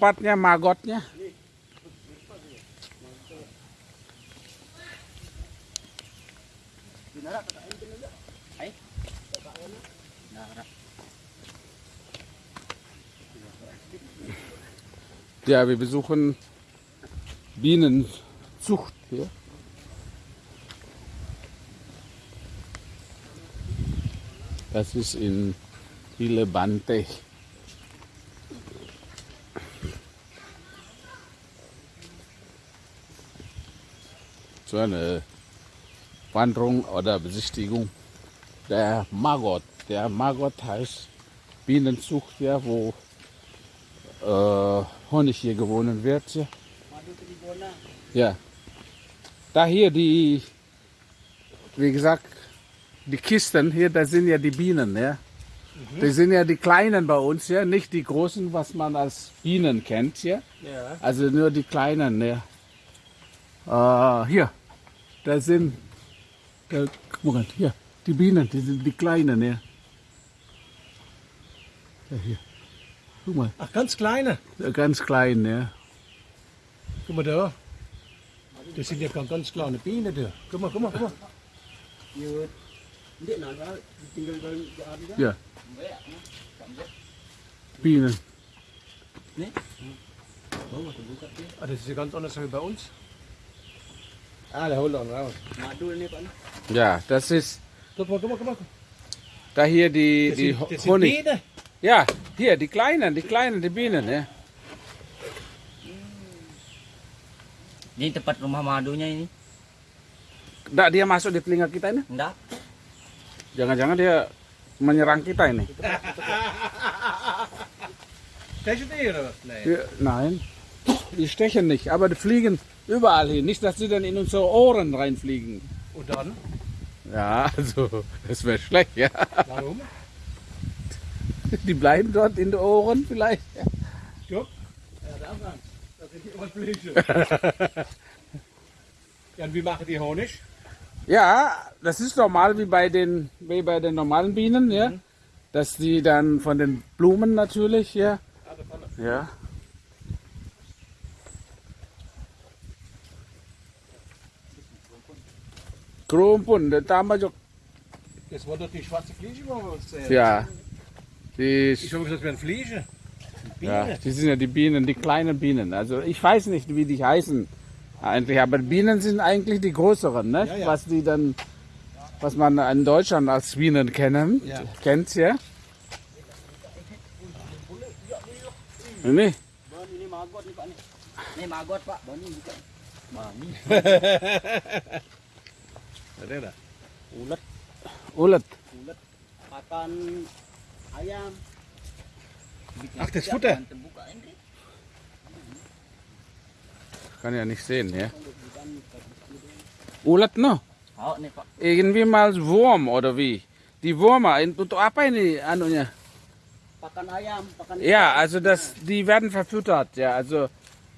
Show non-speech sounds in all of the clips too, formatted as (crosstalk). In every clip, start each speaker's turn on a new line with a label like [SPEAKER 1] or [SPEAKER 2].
[SPEAKER 1] tempatnya magotnya. Ja, wir besuchen Bienenzucht hier. Das ist in Ilebante. So eine Wanderung oder Besichtigung der Margot. Der Margot heißt Bienenzucht, ja, wo äh, Honig hier gewonnen wird. Ja. ja. Da hier die, wie gesagt, die Kisten hier, da sind ja die Bienen, ja. Die sind ja die kleinen bei uns, ja, nicht die großen, was man als Bienen kennt, ja.
[SPEAKER 2] Ja.
[SPEAKER 1] Also nur die kleinen, ja. Äh, hier, da sind, da, guck mal, hier, die Bienen, die sind die kleinen, ja. ja hier. Guck mal,
[SPEAKER 2] Ach, ganz kleine.
[SPEAKER 1] ganz klein, ja.
[SPEAKER 2] Guck mal da. Das sind ja ganz, ganz kleine Bienen da. Guck mal, guck mal, guck mal.
[SPEAKER 1] Ja. Bienen.
[SPEAKER 2] Ah, das ist ja ganz anders als bei uns. Ah, holt auch raus.
[SPEAKER 1] Ja, das ist da hier die,
[SPEAKER 2] Das
[SPEAKER 1] die
[SPEAKER 2] sind, das
[SPEAKER 1] Honig.
[SPEAKER 2] Bienen.
[SPEAKER 1] Ja, hier, die kleinen, die kleinen, die Bienen, ja.
[SPEAKER 3] Ini tempat rumah madunya ini.
[SPEAKER 1] Nggak dia masuk di telinga kita ini?
[SPEAKER 3] Enggak.
[SPEAKER 1] Jangan-jangan dia menyerang kita ini.
[SPEAKER 2] Was? Nee.
[SPEAKER 1] Ja, nein, die stechen nicht, aber die fliegen überall hin. Nicht, dass sie dann in unsere Ohren reinfliegen.
[SPEAKER 2] Und dann?
[SPEAKER 1] Ja, also, das wäre schlecht, ja.
[SPEAKER 2] Warum?
[SPEAKER 1] Die bleiben dort in den Ohren vielleicht.
[SPEAKER 2] Ja. Das sind die Ohrfläche. (laughs) ja, und wie machen die Honig?
[SPEAKER 1] Ja, das ist normal wie bei den, wie bei den normalen Bienen, ja. Dass die dann von den Blumen natürlich, ja.
[SPEAKER 2] Ah.
[SPEAKER 1] Ja. Krumpun, der Tamajok.
[SPEAKER 2] Das war doch die schwarze Fliege, wo wir uns sehen.
[SPEAKER 1] Ja. Die,
[SPEAKER 2] Ich habe gesagt, das wären Fliege.
[SPEAKER 1] ja,
[SPEAKER 2] Bienen.
[SPEAKER 1] die sind ja die Bienen, die kleinen Bienen. Also ich weiß nicht, wie die heißen eigentlich, aber Bienen sind eigentlich die größeren, ne?
[SPEAKER 2] Ja, ja.
[SPEAKER 1] Was die dann, was man in Deutschland als Bienen kennen,
[SPEAKER 2] Ja.
[SPEAKER 1] kennt ja. Ini,
[SPEAKER 3] ini maggot nih Pak nih. Ini maggot Pak, Bon ini bukan. (laughs) Mami.
[SPEAKER 2] Ada dah.
[SPEAKER 3] Ulet,
[SPEAKER 1] ulet.
[SPEAKER 3] ulet makan ayam. Bikin
[SPEAKER 2] Ach, das Futter?
[SPEAKER 1] Kann ja nicht sehen, ja. Ulet no?
[SPEAKER 3] Oh, Pak.
[SPEAKER 1] Irgendwie mal Wurm oder wie? Die Würmer, in- untuk apa ini anunya?
[SPEAKER 3] Pakan ayam, pakan
[SPEAKER 1] Ja, also das, die werden verfüttert, ja. Also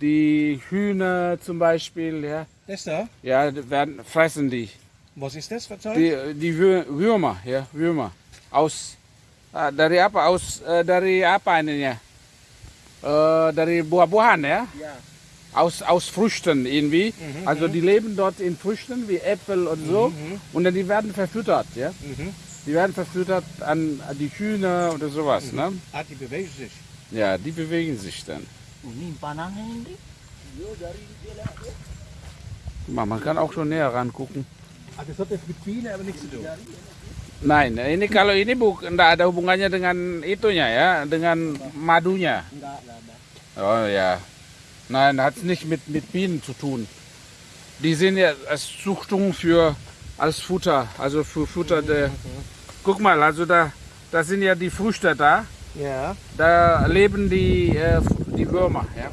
[SPEAKER 1] die Hühner zum Beispiel, ja.
[SPEAKER 2] Das da?
[SPEAKER 1] Ja, die werden, fressen die.
[SPEAKER 2] Was ist das für Zeug?
[SPEAKER 1] Die, die Wür- Würmer, ja, Würmer. Aus, ah, dari apa? Aus, eh, dari apa ininya? Eh, dari buah-buahan, ya.
[SPEAKER 3] Ya.
[SPEAKER 1] Aus, aus Früchten irgendwie.
[SPEAKER 2] Mhm,
[SPEAKER 1] Also die leben dort in Früchten wie Äpfel und so. Und dann die werden verfüttert, ja.
[SPEAKER 2] Mhm.
[SPEAKER 1] Die werden verfüttert an, die Hühner oder sowas, ne?
[SPEAKER 2] Ah, die bewegen sich.
[SPEAKER 1] Ja, die bewegen sich dann.
[SPEAKER 3] Ini.
[SPEAKER 1] Guck mal, Man kann auch schon näher rangucken.
[SPEAKER 2] Ah, das hat jetzt mit Bienen aber nichts zu tun.
[SPEAKER 1] Nein, ini kalau ini bukan enggak ada hubungannya dengan itunya ya, dengan madunya. Oh ja. Nein, hat es nicht mit, mit Bienen zu tun. Die sind ja als Zuchtung für als Futter, also für Futter der. Guck mal, also da, da sind ja die Früchte da.
[SPEAKER 2] Ja.
[SPEAKER 1] Da leben die, äh, die Würmer, ja.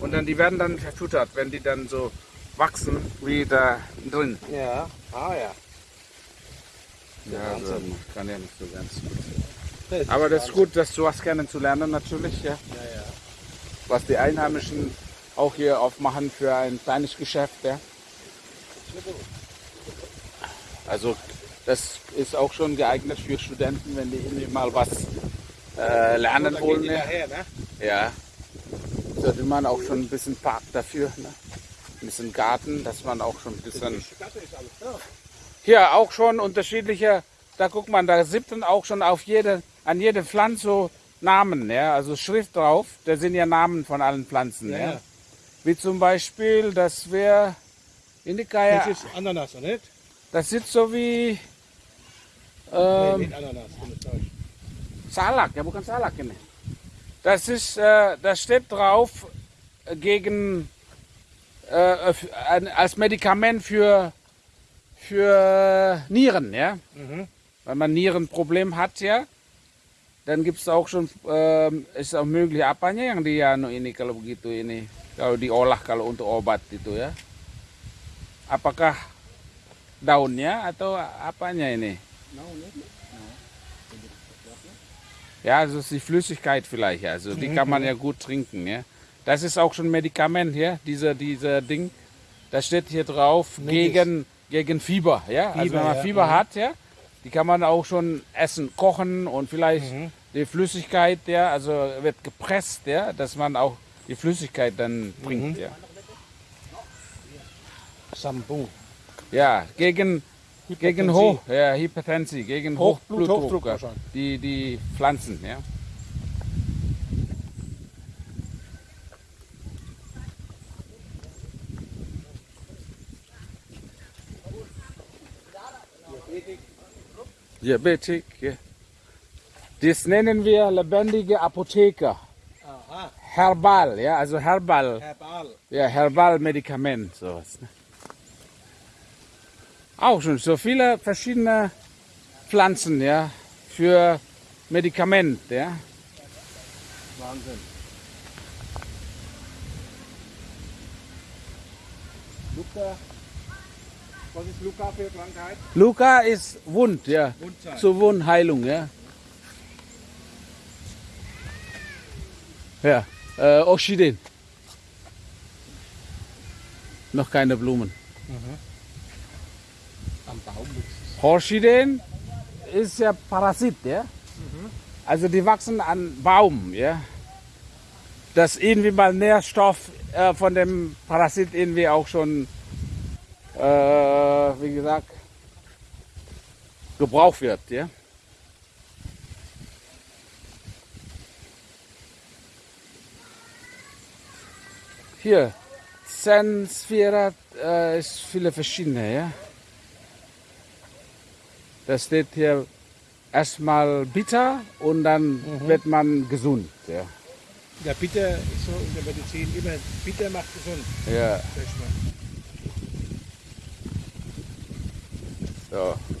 [SPEAKER 1] Und dann die werden dann verfüttert, wenn die dann so wachsen wie da drin.
[SPEAKER 2] Ja. Ah ja.
[SPEAKER 1] Ja, also, kann ja nicht so ganz gut.
[SPEAKER 2] Das
[SPEAKER 1] Aber das ist gut, das sowas kennenzulernen natürlich, ja.
[SPEAKER 2] Ja, ja.
[SPEAKER 1] Was die Einheimischen auch hier aufmachen für ein kleines Geschäft, ja. Also das ist auch schon geeignet für Studenten, wenn die irgendwie mal was äh, lernen wollen. Ja.
[SPEAKER 2] ne?
[SPEAKER 1] ja. sollte man auch schon ein bisschen Park dafür, ne? Ein bisschen Garten, dass man auch schon ein bisschen hier auch schon unterschiedliche, da guckt man, da sind dann auch schon auf jede, an jede Pflanze so Namen, ja, also Schrift drauf, da sind ja Namen von allen Pflanzen, ja.
[SPEAKER 2] Ja.
[SPEAKER 1] Wie zum Beispiel, das wäre Indika,
[SPEAKER 2] Das ist Ananas, oder nicht?
[SPEAKER 1] das sieht so wie
[SPEAKER 2] Nee,
[SPEAKER 1] ähm,
[SPEAKER 2] nicht Ananas.
[SPEAKER 1] Salak, ja bukan Salak ini. Das ist, äh, das steht drauf äh, gegen äh, als Medikament für für Nieren, ja.
[SPEAKER 2] Mhm.
[SPEAKER 1] Wenn man Nierenproblem hat, ja, dann gibt es auch schon, ähm, ist auch möglich apanya yang dia ini kalau begitu ini kalau diolah kalau untuk obat itu ya. Apakah daunnya atau apanya ini? Ja, also ist die Flüssigkeit vielleicht, also die kann man ja gut trinken, ja. Das ist auch schon Medikament hier, dieser, dieser Ding. Da steht hier drauf gegen, gegen Fieber, ja. also
[SPEAKER 2] Fieber,
[SPEAKER 1] wenn man
[SPEAKER 2] ja,
[SPEAKER 1] Fieber
[SPEAKER 2] mhm.
[SPEAKER 1] hat, ja, die kann man auch schon essen, kochen und vielleicht die Flüssigkeit, ja, also wird gepresst, ja, dass man auch die Flüssigkeit dann bringt, ja.
[SPEAKER 2] Sambung.
[SPEAKER 1] Ja, gegen, gegen
[SPEAKER 2] Hypertensie.
[SPEAKER 1] Hoch, ja, Hypertensie, gegen
[SPEAKER 2] Hoch-
[SPEAKER 1] Hochblutdruck,
[SPEAKER 2] Bluthochdruck
[SPEAKER 1] ja,
[SPEAKER 2] wahrscheinlich.
[SPEAKER 1] die, die Pflanzen, ja. Diabetik, ja. Das nennen wir lebendige Apotheker.
[SPEAKER 2] Aha,
[SPEAKER 1] Herbal, ja, also Herbal.
[SPEAKER 2] Herbal.
[SPEAKER 1] Ja, Herbalmedikament, sowas. Ne? Auch schon so viele verschiedene Pflanzen, ja, für Medikament, ja.
[SPEAKER 2] Wahnsinn. Luca. Was ist Luca für Krankheit?
[SPEAKER 1] Luca ist Wund, ja,
[SPEAKER 2] Wundzeit.
[SPEAKER 1] zur Wundheilung, ja. Ja, äh, Orchideen. Noch keine Blumen.
[SPEAKER 2] Am Baum
[SPEAKER 1] Orchideen ist ja Parasit, ja. Also die wachsen an Baum, ja. Dass irgendwie mal Nährstoff äh, von dem Parasit irgendwie auch schon, äh, wie gesagt, gebraucht wird, ja. Hier, Sansevieria äh, ist viele verschiedene, ja. Das steht hier erstmal bitter und dann wird man gesund. Ja.
[SPEAKER 2] Ja, bitter ist so in der Medizin immer, bitter macht gesund.
[SPEAKER 1] Ja,
[SPEAKER 2] sag ich mal.
[SPEAKER 1] so.